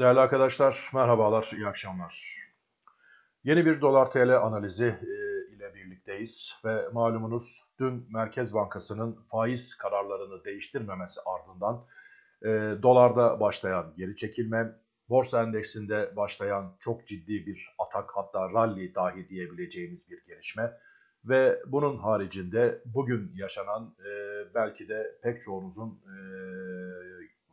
Değerli arkadaşlar, merhabalar, iyi akşamlar. Yeni bir dolar TL analizi e, ile birlikteyiz ve malumunuz dün Merkez Bankası'nın faiz kararlarını değiştirmemesi ardından e, dolarda başlayan geri çekilme, borsa endeksinde başlayan çok ciddi bir atak hatta rally dahi diyebileceğimiz bir gelişme ve bunun haricinde bugün yaşanan e, belki de pek çoğunuzun e,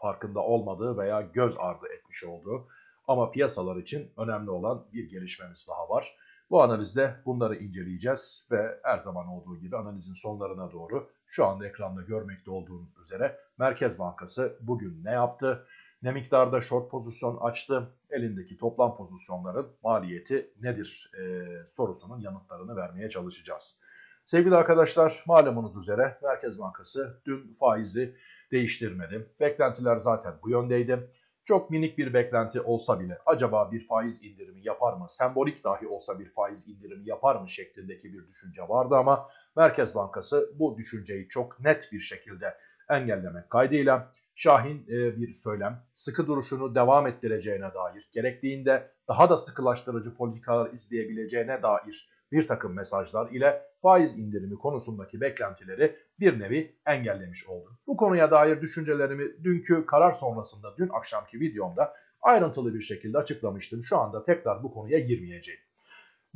farkında olmadığı veya göz ardı etmiş olduğu ama piyasalar için önemli olan bir gelişmemiz daha var. Bu analizde bunları inceleyeceğiz ve her zaman olduğu gibi analizin sonlarına doğru şu anda ekranda görmekte olduğunuz üzere Merkez Bankası bugün ne yaptı? Ne miktarda short pozisyon açtı? Elindeki toplam pozisyonların maliyeti nedir? E, sorusunun yanıtlarını vermeye çalışacağız. Sevgili arkadaşlar malumunuz üzere Merkez Bankası dün faizi değiştirmedi. Beklentiler zaten bu yöndeydi. Çok minik bir beklenti olsa bile acaba bir faiz indirimi yapar mı, sembolik dahi olsa bir faiz indirimi yapar mı şeklindeki bir düşünce vardı ama Merkez Bankası bu düşünceyi çok net bir şekilde engellemek kaydıyla Şahin e, bir söylem, sıkı duruşunu devam ettireceğine dair, gerektiğinde daha da sıkılaştırıcı politikalar izleyebileceğine dair bir takım mesajlar ile faiz indirimi konusundaki beklentileri bir nevi engellemiş oldu. Bu konuya dair düşüncelerimi dünkü karar sonrasında dün akşamki videomda ayrıntılı bir şekilde açıklamıştım. Şu anda tekrar bu konuya girmeyeceğim.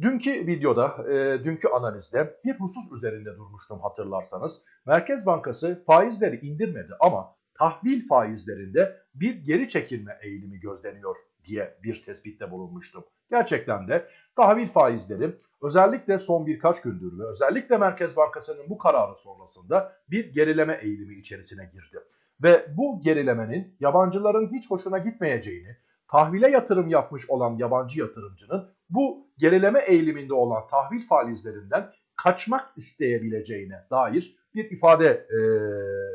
Dünkü videoda, e, dünkü analizde bir husus üzerinde durmuştum hatırlarsanız. Merkez Bankası faizleri indirmedi ama tahvil faizlerinde bir geri çekilme eğilimi gözleniyor diye bir tespitte bulunmuştum. Gerçekten de tahvil faizleri özellikle son birkaç gündür ve özellikle Merkez Bankası'nın bu kararı sonrasında bir gerileme eğilimi içerisine girdi. Ve bu gerilemenin yabancıların hiç hoşuna gitmeyeceğini, tahvile yatırım yapmış olan yabancı yatırımcının bu gerileme eğiliminde olan tahvil faizlerinden kaçmak isteyebileceğine dair bir ifade e,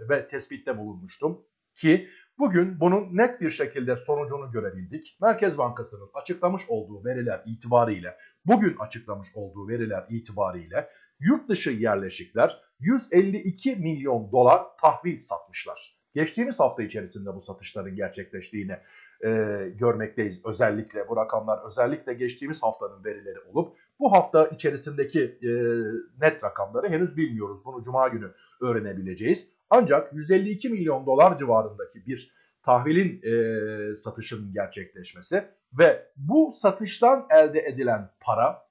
ve tespitte bulunmuştum ki bugün bunun net bir şekilde sonucunu görebildik. Merkez Bankası'nın açıklamış olduğu veriler itibariyle, bugün açıklamış olduğu veriler itibariyle yurt dışı yerleşikler 152 milyon dolar tahvil satmışlar. Geçtiğimiz hafta içerisinde bu satışların gerçekleştiğini e, görmekteyiz. Özellikle bu rakamlar özellikle geçtiğimiz haftanın verileri olup bu hafta içerisindeki e, net rakamları henüz bilmiyoruz. Bunu cuma günü öğrenebileceğiz. Ancak 152 milyon dolar civarındaki bir tahvilin e, satışının gerçekleşmesi ve bu satıştan elde edilen para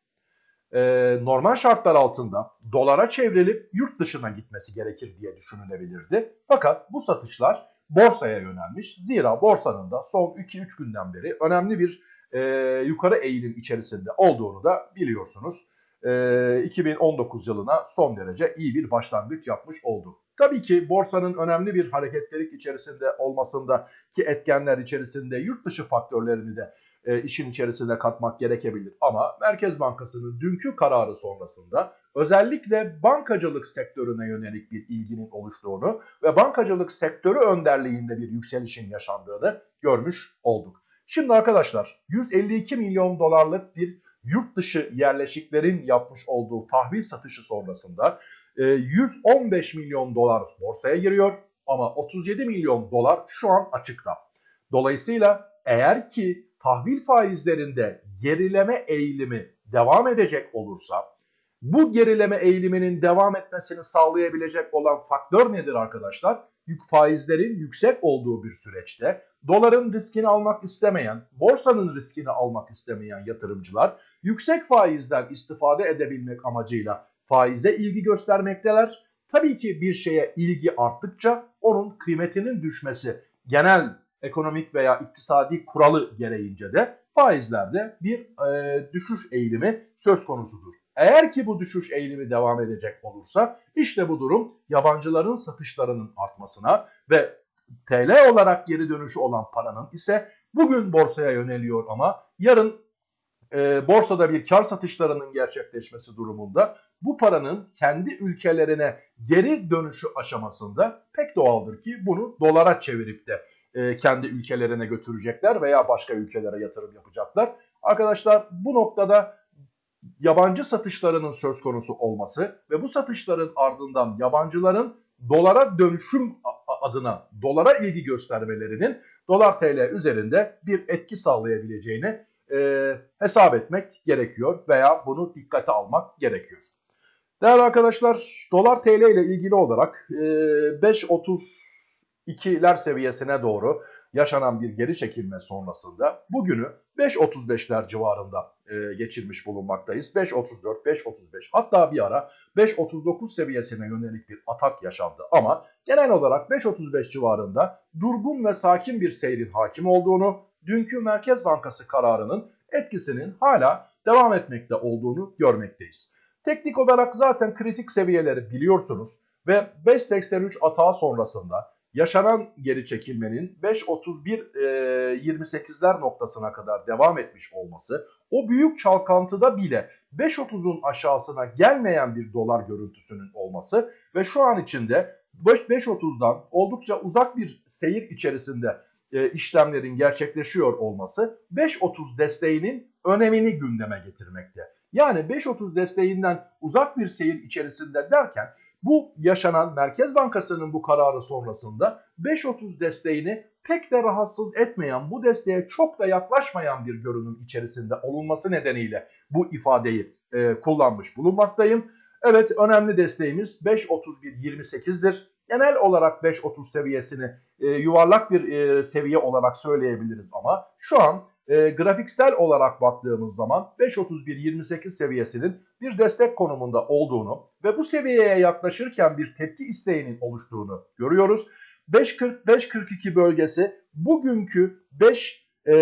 e, normal şartlar altında dolara çevrilip yurt dışına gitmesi gerekir diye düşünülebilirdi. Fakat bu satışlar borsaya yönelmiş. Zira borsanın da son 2-3 günden beri önemli bir e, yukarı eğilim içerisinde olduğunu da biliyorsunuz. E, 2019 yılına son derece iyi bir başlangıç yapmış oldu. Tabii ki borsanın önemli bir hareketlilik içerisinde olmasında ki etkenler içerisinde yurt dışı faktörlerini de e, işin içerisine katmak gerekebilir. Ama Merkez Bankası'nın dünkü kararı sonrasında özellikle bankacılık sektörüne yönelik bir ilginin oluştuğunu ve bankacılık sektörü önderliğinde bir yükselişin yaşandığını görmüş olduk. Şimdi arkadaşlar 152 milyon dolarlık bir yurt dışı yerleşiklerin yapmış olduğu tahvil satışı sonrasında 115 e, milyon dolar borsaya giriyor ama 37 milyon dolar şu an açıkta. Dolayısıyla eğer ki tahvil faizlerinde gerileme eğilimi devam edecek olursa bu gerileme eğiliminin devam etmesini sağlayabilecek olan faktör nedir arkadaşlar? Yük faizlerin yüksek olduğu bir süreçte doların riskini almak istemeyen, borsanın riskini almak istemeyen yatırımcılar yüksek faizden istifade edebilmek amacıyla faize ilgi göstermekteler. Tabii ki bir şeye ilgi arttıkça onun kıymetinin düşmesi genel ekonomik veya iktisadi kuralı gereğince de faizlerde bir e, düşüş eğilimi söz konusudur. Eğer ki bu düşüş eğilimi devam edecek olursa işte bu durum yabancıların satışlarının artmasına ve TL olarak geri dönüşü olan paranın ise bugün borsaya yöneliyor ama yarın e, borsada bir kar satışlarının gerçekleşmesi durumunda bu paranın kendi ülkelerine geri dönüşü aşamasında pek doğaldır ki bunu dolara çevirip de e, kendi ülkelerine götürecekler veya başka ülkelere yatırım yapacaklar. Arkadaşlar bu noktada yabancı satışlarının söz konusu olması ve bu satışların ardından yabancıların dolara dönüşüm adına dolara ilgi göstermelerinin dolar TL üzerinde bir etki sağlayabileceğini e, hesap etmek gerekiyor veya bunu dikkate almak gerekiyor. Değerli arkadaşlar dolar TL ile ilgili olarak e, 5.32'ler seviyesine doğru yaşanan bir geri çekilme sonrasında bugünü 5.35'ler civarında e, geçirmiş bulunmaktayız. 5.34, 5.35 hatta bir ara 5.39 seviyesine yönelik bir atak yaşandı. Ama genel olarak 5.35 civarında durgun ve sakin bir seyrin hakim olduğunu, dünkü Merkez Bankası kararının etkisinin hala devam etmekte olduğunu görmekteyiz. Teknik olarak zaten kritik seviyeleri biliyorsunuz ve 5.83 atağı sonrasında yaşanan geri çekilmenin 5.31-28'ler noktasına kadar devam etmiş olması o büyük çalkantıda bile 5.30'un aşağısına gelmeyen bir dolar görüntüsünün olması ve şu an içinde 5.30'dan oldukça uzak bir seyir içerisinde e, işlemlerin gerçekleşiyor olması 5.30 desteğinin önemini gündeme getirmekte. Yani 5.30 desteğinden uzak bir seyir içerisinde derken bu yaşanan Merkez Bankası'nın bu kararı sonrasında 5.30 desteğini pek de rahatsız etmeyen, bu desteğe çok da yaklaşmayan bir görünüm içerisinde olunması nedeniyle bu ifadeyi e, kullanmış bulunmaktayım. Evet önemli desteğimiz 5.31.28'dir. Genel olarak 5.30 seviyesini e, yuvarlak bir e, seviye olarak söyleyebiliriz ama şu an e, grafiksel olarak baktığımız zaman 5.31-28 seviyesinin bir destek konumunda olduğunu ve bu seviyeye yaklaşırken bir tepki isteğinin oluştuğunu görüyoruz. 5.40-5.42 bölgesi bugünkü 5 e,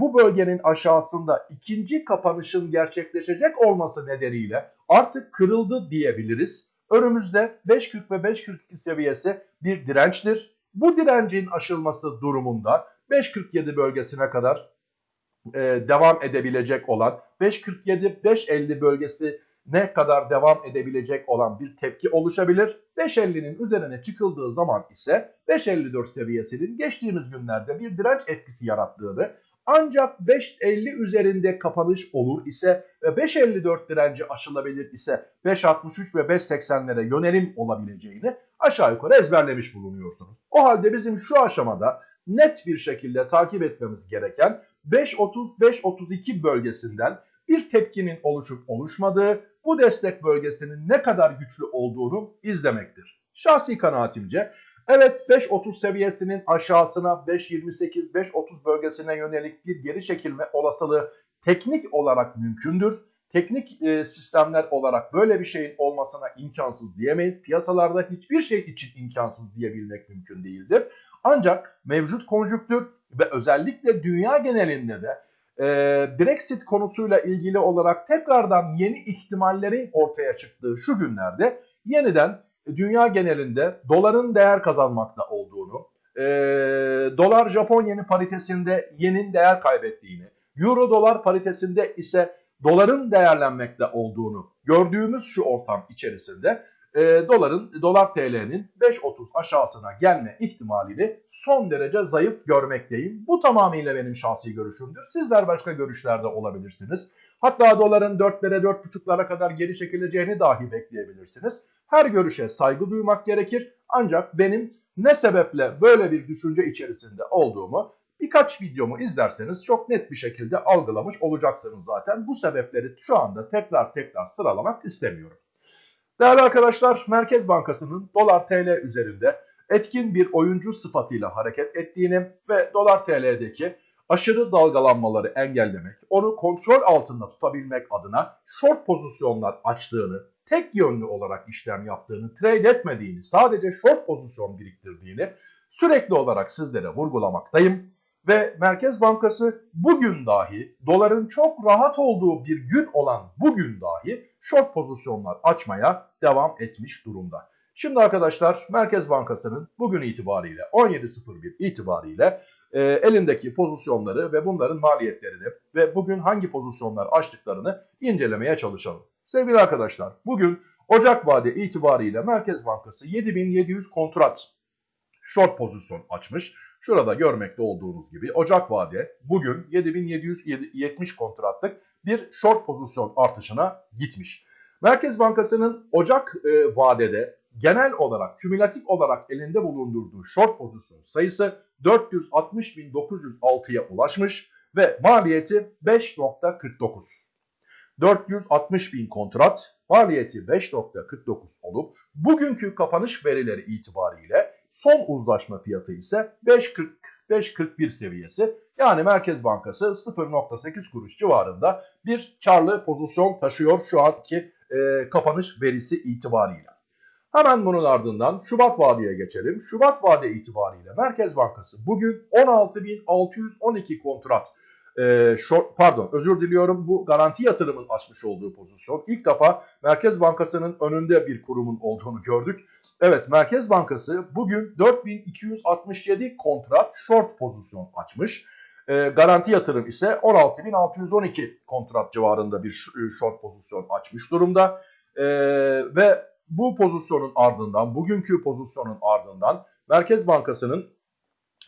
bu bölgenin aşağısında ikinci kapanışın gerçekleşecek olması nedeniyle artık kırıldı diyebiliriz. Önümüzde 5.40 ve 5.42 seviyesi bir dirençtir. Bu direncin aşılması durumunda 5.47 bölgesine kadar e, devam edebilecek olan 5.47-5.50 bölgesi ne kadar devam edebilecek olan bir tepki oluşabilir. 5.50'nin üzerine çıkıldığı zaman ise 5.54 seviyesinin geçtiğimiz günlerde bir direnç etkisi yarattığını ancak 5.50 üzerinde kapanış olur ise ve 5.54 direnci aşılabilir ise 5.63 ve 5.80'lere yönelim olabileceğini aşağı yukarı ezberlemiş bulunuyorsunuz. O halde bizim şu aşamada net bir şekilde takip etmemiz gereken 5.30-5.32 bölgesinden bir tepkinin oluşup oluşmadığı, bu destek bölgesinin ne kadar güçlü olduğunu izlemektir. Şahsi kanaatimce evet 5.30 seviyesinin aşağısına 5.28-5.30 bölgesine yönelik bir geri çekilme olasılığı teknik olarak mümkündür. Teknik e, sistemler olarak böyle bir şeyin olmasına imkansız diyemeyiz. Piyasalarda hiçbir şey için imkansız diyebilmek mümkün değildir. Ancak mevcut konjüktür ve özellikle dünya genelinde de e, Brexit konusuyla ilgili olarak tekrardan yeni ihtimallerin ortaya çıktığı şu günlerde yeniden dünya genelinde doların değer kazanmakta olduğunu, e, dolar Japon yeni paritesinde yenin değer kaybettiğini, euro dolar paritesinde ise doların değerlenmekte olduğunu gördüğümüz şu ortam içerisinde e, doların dolar TL'nin 5.30 aşağısına gelme ihtimalini son derece zayıf görmekteyim. Bu tamamıyla benim şahsi görüşümdür. Sizler başka görüşlerde olabilirsiniz. Hatta doların 4'lere 4.5'lara kadar geri çekileceğini dahi bekleyebilirsiniz. Her görüşe saygı duymak gerekir. Ancak benim ne sebeple böyle bir düşünce içerisinde olduğumu birkaç videomu izlerseniz çok net bir şekilde algılamış olacaksınız zaten. Bu sebepleri şu anda tekrar tekrar sıralamak istemiyorum. Değerli arkadaşlar Merkez Bankası'nın dolar TL üzerinde etkin bir oyuncu sıfatıyla hareket ettiğini ve dolar TL'deki aşırı dalgalanmaları engellemek, onu kontrol altında tutabilmek adına short pozisyonlar açtığını, tek yönlü olarak işlem yaptığını, trade etmediğini, sadece short pozisyon biriktirdiğini sürekli olarak sizlere vurgulamaktayım. Ve Merkez Bankası bugün dahi doların çok rahat olduğu bir gün olan bugün dahi short pozisyonlar açmaya devam etmiş durumda. Şimdi arkadaşlar Merkez Bankası'nın bugün itibariyle 17.01 itibariyle e, elindeki pozisyonları ve bunların maliyetlerini ve bugün hangi pozisyonlar açtıklarını incelemeye çalışalım. Sevgili arkadaşlar bugün Ocak vade itibariyle Merkez Bankası 7700 kontrat short pozisyon açmış. Şurada görmekte olduğunuz gibi Ocak vade bugün 7770 kontratlık bir short pozisyon artışına gitmiş. Merkez Bankası'nın Ocak e, vadede genel olarak, kümülatif olarak elinde bulundurduğu short pozisyon sayısı 460.906'ya ulaşmış ve maliyeti 5.49. 460 bin kontrat, maliyeti 5.49 olup bugünkü kapanış verileri itibariyle son uzlaşma fiyatı ise 5.40 5.41 seviyesi. Yani Merkez Bankası 0.8 kuruş civarında bir karlı pozisyon taşıyor şu anki e, kapanış verisi itibariyle. Hemen bunun ardından Şubat vadeye geçelim. Şubat vade itibariyle Merkez Bankası bugün 16.612 kontrat e, short, pardon özür diliyorum bu garanti yatırımın açmış olduğu pozisyon. İlk defa Merkez Bankası'nın önünde bir kurumun olduğunu gördük. Evet Merkez Bankası bugün 4267 kontrat short pozisyon açmış. E, garanti yatırım ise 16.612 kontrat civarında bir short pozisyon açmış durumda. E, ve bu pozisyonun ardından, bugünkü pozisyonun ardından Merkez Bankası'nın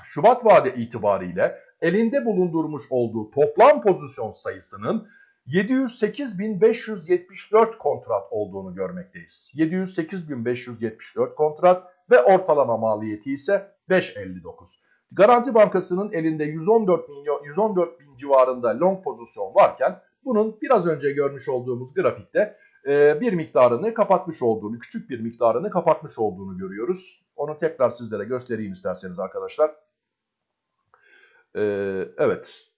Şubat vade itibariyle elinde bulundurmuş olduğu toplam pozisyon sayısının 708.574 kontrat olduğunu görmekteyiz. 708.574 kontrat ve ortalama maliyeti ise 5.59. Garanti Bankası'nın elinde 114 milyon 114 bin civarında long pozisyon varken bunun biraz önce görmüş olduğumuz grafikte e, bir miktarını kapatmış olduğunu, küçük bir miktarını kapatmış olduğunu görüyoruz. Onu tekrar sizlere göstereyim isterseniz arkadaşlar. E, evet,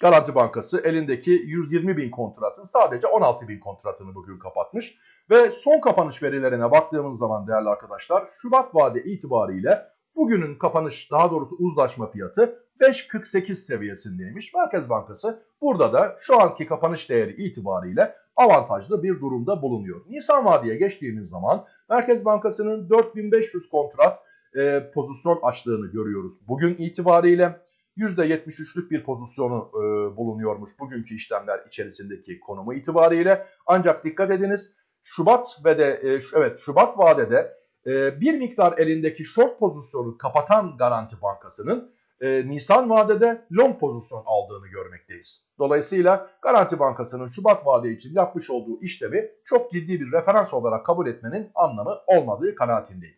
Garanti Bankası elindeki 120 bin kontratın sadece 16 bin kontratını bugün kapatmış. Ve son kapanış verilerine baktığımız zaman değerli arkadaşlar Şubat vade itibariyle bugünün kapanış daha doğrusu uzlaşma fiyatı 5.48 seviyesindeymiş. Merkez Bankası burada da şu anki kapanış değeri itibariyle avantajlı bir durumda bulunuyor. Nisan vadeye geçtiğimiz zaman Merkez Bankası'nın 4500 kontrat e, pozisyon açtığını görüyoruz. Bugün itibariyle %73'lük bir pozisyonu e, bulunuyormuş bugünkü işlemler içerisindeki konumu itibariyle. Ancak dikkat ediniz Şubat ve de e, evet Şubat vadede e, bir miktar elindeki short pozisyonu kapatan Garanti Bankası'nın e, Nisan vadede long pozisyon aldığını görmekteyiz. Dolayısıyla Garanti Bankası'nın Şubat vade için yapmış olduğu işlemi çok ciddi bir referans olarak kabul etmenin anlamı olmadığı kanaatindeyim.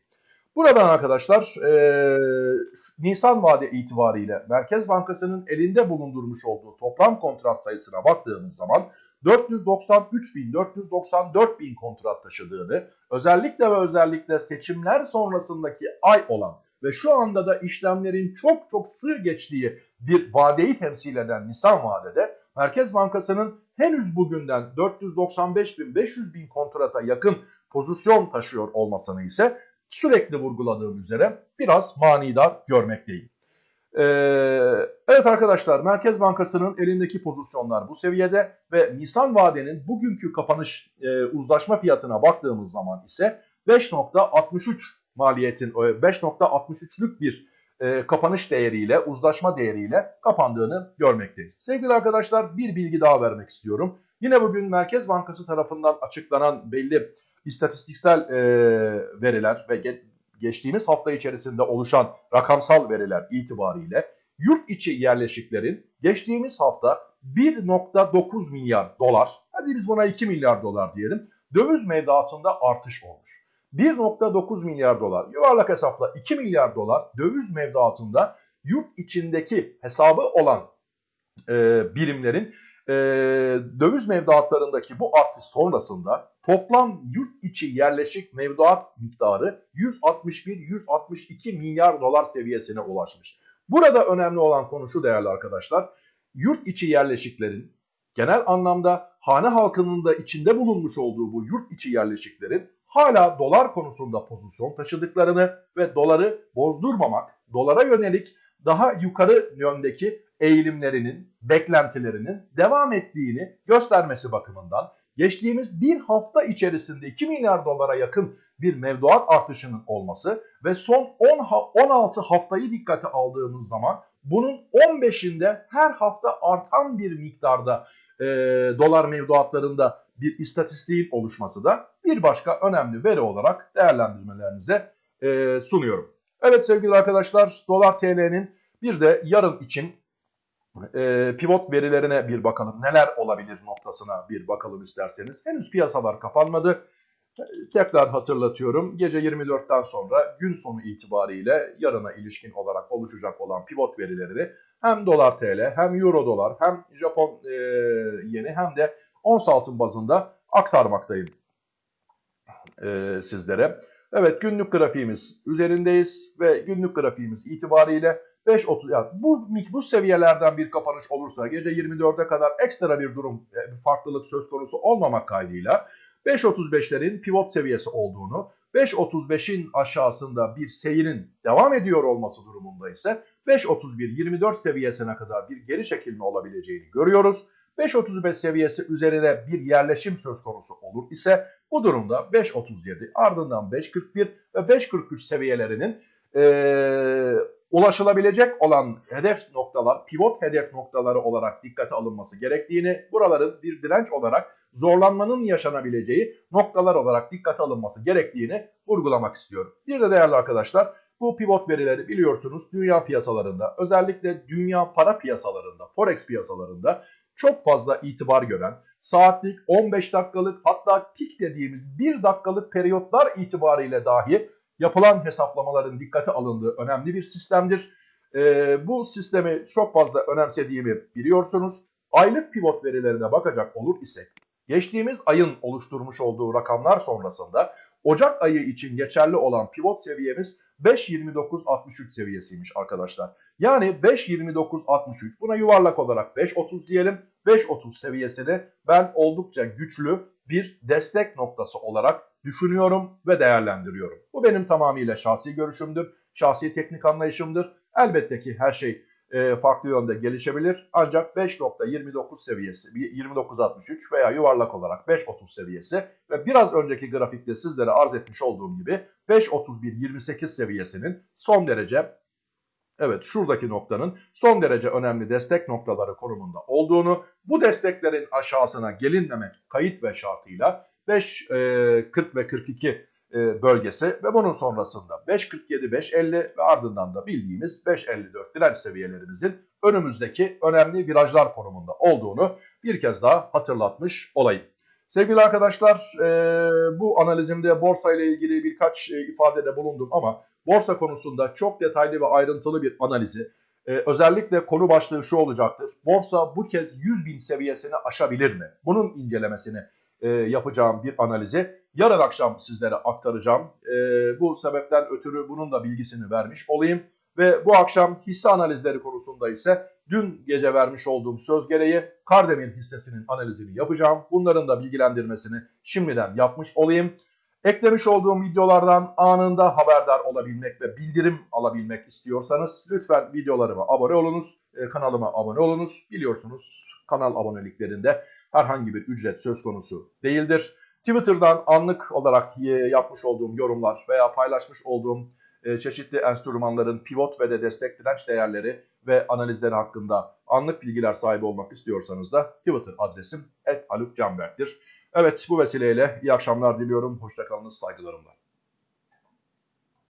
Buradan arkadaşlar e, Nisan vade itibariyle Merkez Bankası'nın elinde bulundurmuş olduğu toplam kontrat sayısına baktığımız zaman 493 bin, 494 bin kontrat taşıdığını, özellikle ve özellikle seçimler sonrasındaki ay olan ve şu anda da işlemlerin çok çok sığ geçtiği bir vadeyi temsil eden Nisan vadede Merkez Bankası'nın henüz bugünden 495 bin, 500 bin kontrata yakın pozisyon taşıyor olmasını ise sürekli vurguladığım üzere biraz manidar görmekteyim. Ee, evet arkadaşlar Merkez Bankası'nın elindeki pozisyonlar bu seviyede ve Nisan vadenin bugünkü kapanış e, uzlaşma fiyatına baktığımız zaman ise 5.63 maliyetin 5.63'lük bir e, kapanış değeriyle uzlaşma değeriyle kapandığını görmekteyiz. Sevgili arkadaşlar bir bilgi daha vermek istiyorum. Yine bugün Merkez Bankası tarafından açıklanan belli istatistiksel e, veriler ve ge geçtiğimiz hafta içerisinde oluşan rakamsal veriler itibariyle yurt içi yerleşiklerin geçtiğimiz hafta 1.9 milyar dolar, hadi biz buna 2 milyar dolar diyelim, döviz mevduatında artış olmuş. 1.9 milyar dolar, yuvarlak hesapla 2 milyar dolar döviz mevduatında yurt içindeki hesabı olan e, birimlerin e, döviz mevduatlarındaki bu artış sonrasında toplam yurt içi yerleşik mevduat miktarı 161-162 milyar dolar seviyesine ulaşmış. Burada önemli olan konu şu değerli arkadaşlar. Yurt içi yerleşiklerin genel anlamda hane halkının da içinde bulunmuş olduğu bu yurt içi yerleşiklerin hala dolar konusunda pozisyon taşıdıklarını ve doları bozdurmamak, dolara yönelik daha yukarı yöndeki eğilimlerinin, beklentilerinin devam ettiğini göstermesi bakımından geçtiğimiz bir hafta içerisinde 2 milyar dolara yakın bir mevduat artışının olması ve son 10 16 haftayı dikkate aldığımız zaman bunun 15'inde her hafta artan bir miktarda e, dolar mevduatlarında bir istatistiğin oluşması da bir başka önemli veri olarak değerlendirmelerinize e, sunuyorum. Evet sevgili arkadaşlar dolar TL'nin bir de yarın için e, pivot verilerine bir bakalım. Neler olabilir noktasına bir bakalım isterseniz. Henüz piyasalar kapanmadı. Tekrar hatırlatıyorum. Gece 24'ten sonra gün sonu itibariyle yarına ilişkin olarak oluşacak olan pivot verilerini hem dolar TL hem euro dolar hem Japon e, yeni hem de ons altın bazında aktarmaktayım e, sizlere. Evet günlük grafiğimiz üzerindeyiz ve günlük grafiğimiz itibariyle 5.30 yani bu, bu seviyelerden bir kapanış olursa gece 24'e kadar ekstra bir durum e, farklılık söz konusu olmamak kaydıyla 5.35'lerin pivot seviyesi olduğunu 5.35'in aşağısında bir seyrin devam ediyor olması durumunda ise 5.31-24 seviyesine kadar bir geri çekilme olabileceğini görüyoruz. 5.35 seviyesi üzerine bir yerleşim söz konusu olur ise bu durumda 5.37 ardından 5.41 ve 5.43 seviyelerinin ee, ulaşılabilecek olan hedef noktalar, pivot hedef noktaları olarak dikkate alınması gerektiğini, buraların bir direnç olarak zorlanmanın yaşanabileceği noktalar olarak dikkate alınması gerektiğini vurgulamak istiyorum. Bir de değerli arkadaşlar bu pivot verileri biliyorsunuz dünya piyasalarında özellikle dünya para piyasalarında, forex piyasalarında çok fazla itibar gören, saatlik 15 dakikalık hatta tik dediğimiz 1 dakikalık periyotlar itibariyle dahi yapılan hesaplamaların dikkate alındığı önemli bir sistemdir. Ee, bu sistemi çok fazla önemsediğimi biliyorsunuz. Aylık pivot verilerine bakacak olur isek, geçtiğimiz ayın oluşturmuş olduğu rakamlar sonrasında Ocak ayı için geçerli olan pivot seviyemiz 5.29.63 seviyesiymiş arkadaşlar. Yani 5.29.63 buna yuvarlak olarak 5.30 diyelim. 5.30 seviyesini ben oldukça güçlü bir destek noktası olarak düşünüyorum ve değerlendiriyorum. Bu benim tamamıyla şahsi görüşümdür, şahsi teknik anlayışımdır. Elbette ki her şey e, farklı yönde gelişebilir. Ancak 5.29 seviyesi, 29.63 veya yuvarlak olarak 5.30 seviyesi ve biraz önceki grafikte sizlere arz etmiş olduğum gibi 5.31.28 seviyesinin son derece Evet şuradaki noktanın son derece önemli destek noktaları konumunda olduğunu, bu desteklerin aşağısına gelinmemek kayıt ve şartıyla 5, 40 ve 42 e, bölgesi ve bunun sonrasında 5.47, 5.50 ve ardından da bildiğimiz 5.54 direnç seviyelerimizin önümüzdeki önemli virajlar konumunda olduğunu bir kez daha hatırlatmış olayım. Sevgili arkadaşlar e, bu analizimde borsa ile ilgili birkaç e, ifadede bulundum ama borsa konusunda çok detaylı ve ayrıntılı bir analizi özellikle konu başlığı şu olacaktır. Borsa bu kez 100 bin seviyesini aşabilir mi? Bunun incelemesini e, yapacağım bir analizi yarın akşam sizlere aktaracağım. E, bu sebepten ötürü bunun da bilgisini vermiş olayım. Ve bu akşam hisse analizleri konusunda ise dün gece vermiş olduğum söz gereği Kardemir hissesinin analizini yapacağım. Bunların da bilgilendirmesini şimdiden yapmış olayım. Eklemiş olduğum videolardan anında haberdar olabilmek ve bildirim alabilmek istiyorsanız lütfen videolarıma abone olunuz, e, kanalıma abone olunuz. Biliyorsunuz kanal aboneliklerinde herhangi bir ücret söz konusu değildir. Twitter'dan anlık olarak yapmış olduğum yorumlar veya paylaşmış olduğum çeşitli enstrümanların pivot ve de destek direnç değerleri ve analizleri hakkında anlık bilgiler sahibi olmak istiyorsanız da Twitter adresim @halukcanberk'tir. Evet bu vesileyle iyi akşamlar diliyorum. Hoşçakalınız saygılarımla.